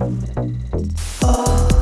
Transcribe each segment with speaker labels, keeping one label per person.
Speaker 1: Oh.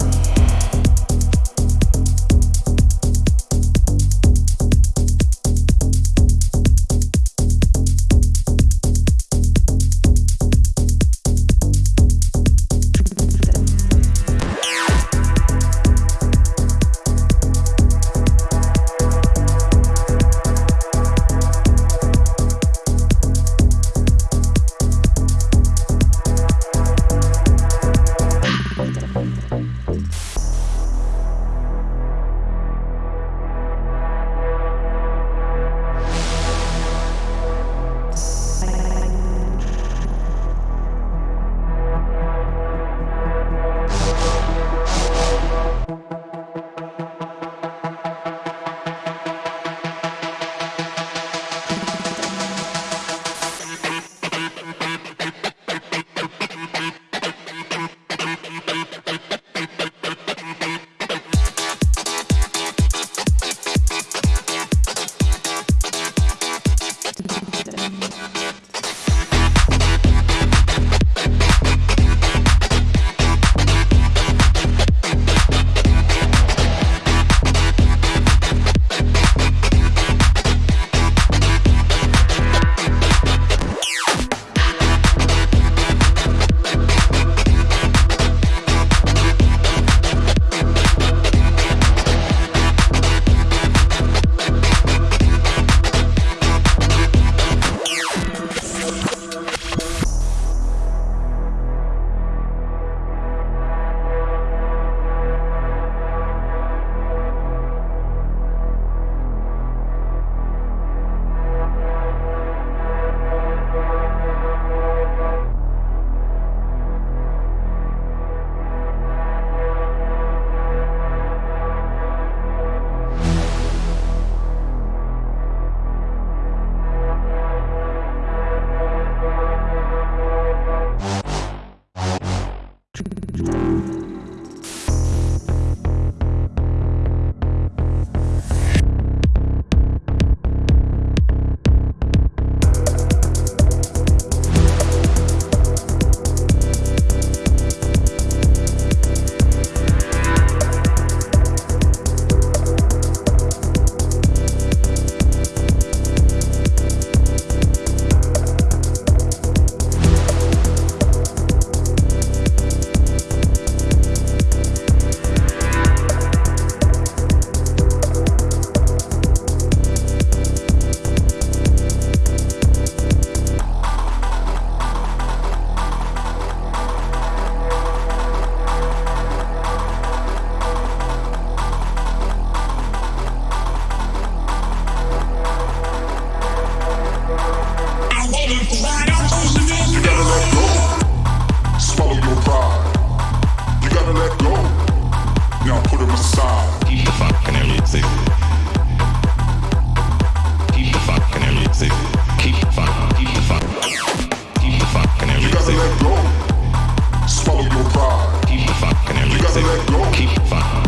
Speaker 2: keep it.